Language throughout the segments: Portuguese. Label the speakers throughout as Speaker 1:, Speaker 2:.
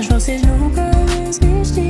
Speaker 1: mas vocês nunca
Speaker 2: existiram.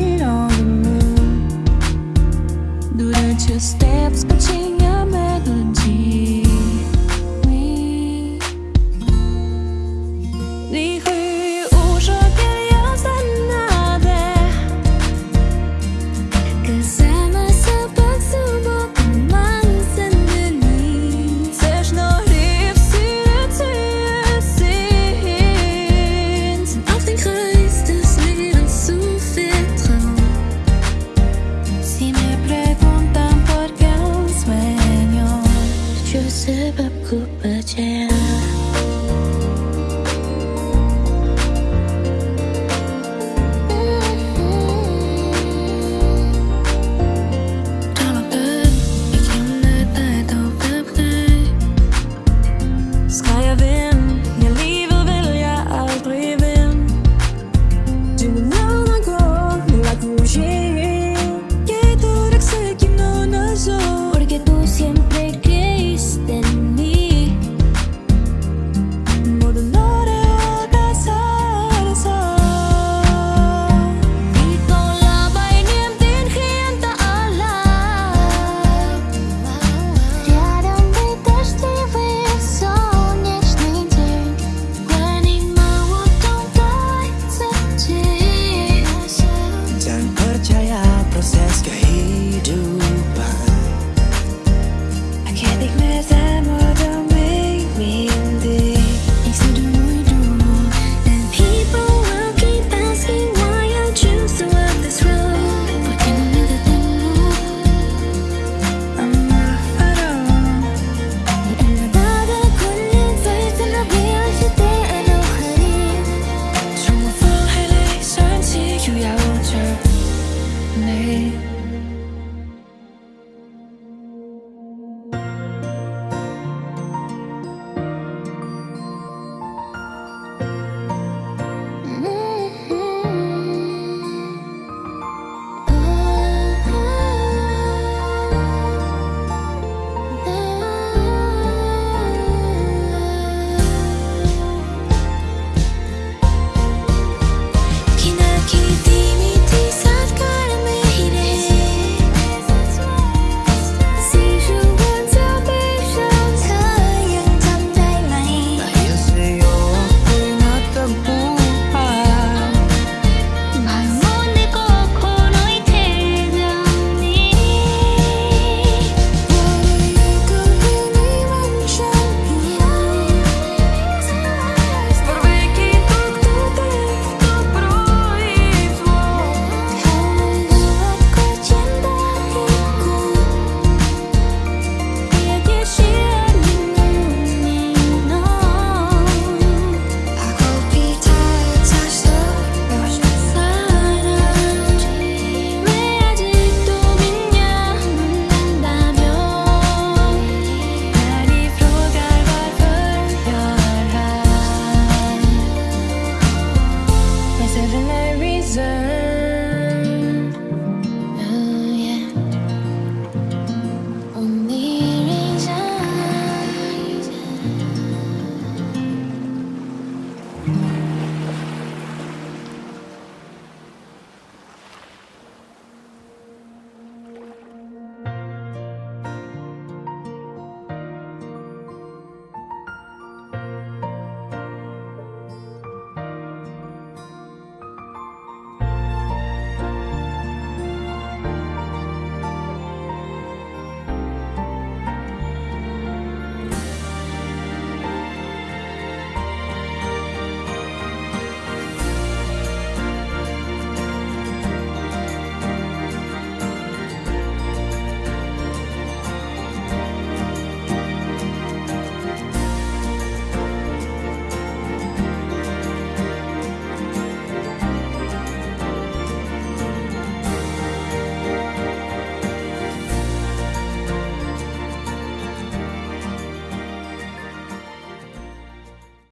Speaker 2: name